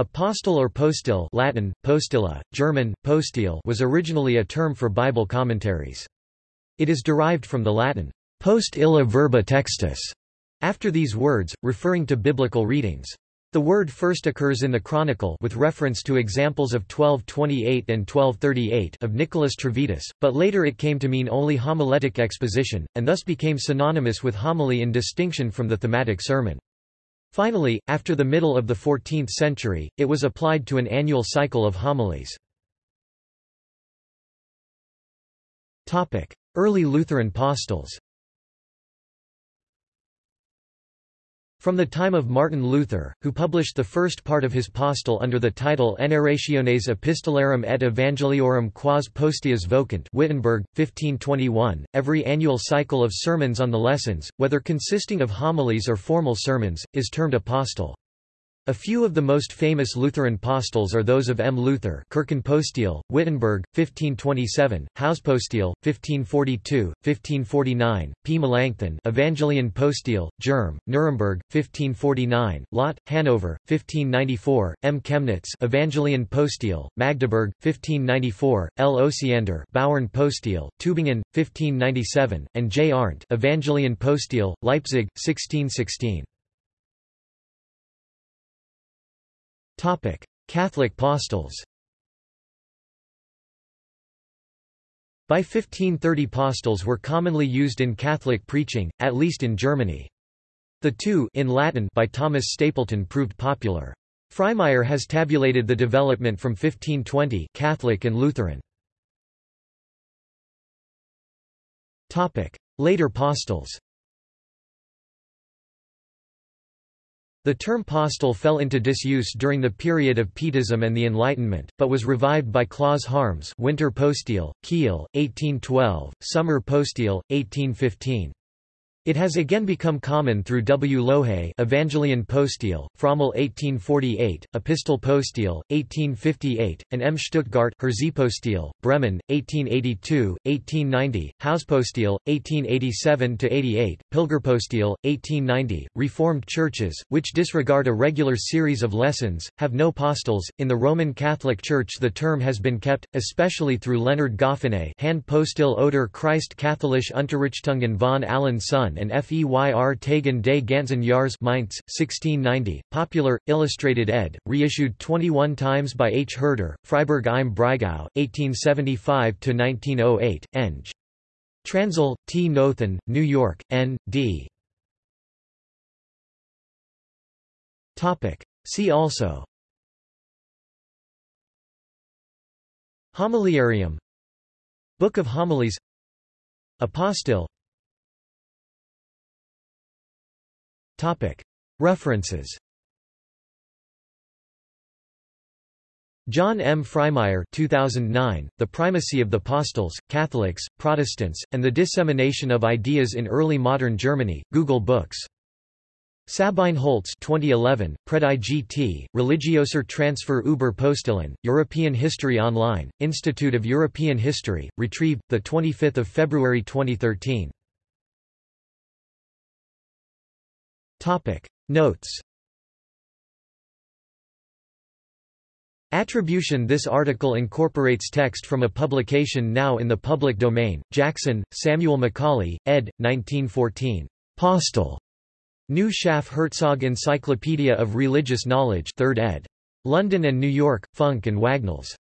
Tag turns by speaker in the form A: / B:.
A: Apostle or postil Latin, postilla, German, postil was originally a term for Bible commentaries. It is derived from the Latin, post illa verba textus, after these words, referring to biblical readings. The word first occurs in the Chronicle with reference to examples of 1228 and 1238 of Nicholas Trevitus, but later it came to mean only homiletic exposition, and thus became synonymous with homily in distinction from the thematic sermon. Finally, after the middle of the 14th century, it was applied to an annual cycle of homilies. Early Lutheran postils From the time of Martin Luther, who published the first part of his postil under the title Enarrationes Epistolarum et Evangeliorum quas postillas vocant Wittenberg, 1521, every annual cycle of sermons on the lessons, whether consisting of homilies or formal sermons, is termed a. A few of the most famous Lutheran postils are those of M. Luther Kirchenpostil, Wittenberg, 1527, Hauspostil, 1542, 1549, P. Melanchthon Evangelien Postil, Germ, Nuremberg, 1549, Lott, Hanover, 1594, M. Chemnitz Evangelien Magdeburg, 1594, L. Osiander Bauern Postil, Tübingen, 1597, and J. Arndt Evangelien Leipzig, 1616. Catholic postils By 1530 postils were commonly used in Catholic preaching, at least in Germany. The two in Latin by Thomas Stapleton proved popular. Frymire has tabulated the development from 1520 Catholic and Lutheran. Later postils The term postil fell into disuse during the period of Pietism and the Enlightenment, but was revived by Claus Harms Winter Postil, Kiel, 1812, Summer Postil, 1815. It has again become common through W. Lohe Evangelien Postil, Frommel 1848, Epistle Postil, 1858, and M. Stuttgart Postil, Bremen, 1882, 1890, Hauspostil, 1887–88, Pilgerpostil, 1890. Reformed churches, which disregard a regular series of lessons, have no postils. In the Roman Catholic Church the term has been kept, especially through Leonard Goffiné Hand Postil oder Christ Katholisch Unterrichtungen von allen Son and Feyr Tagen des ganzen Jahres Mainz, 1690, Popular, Illustrated ed., reissued 21 times by H. Herder, Freiburg im Breisgau, 1875–1908, Eng. Transl, T. Noethen, New York, N. D. See also Homiliarium Book of Homilies Apostille References John M. Frymire 2009, The Primacy of the Postils, Catholics, Protestants, and the Dissemination of Ideas in Early Modern Germany, Google Books. Sabine Holtz 2011, Predigt Religioser Transfer über Postillen, European History Online, Institute of European History, retrieved, 25 February 2013. Topic Notes Attribution This article incorporates text from a publication now in the public domain. Jackson, Samuel Macaulay, ed. 1914. Postil. New Schaff Herzog Encyclopedia of Religious Knowledge 3rd ed. London and New York, Funk and Wagnalls.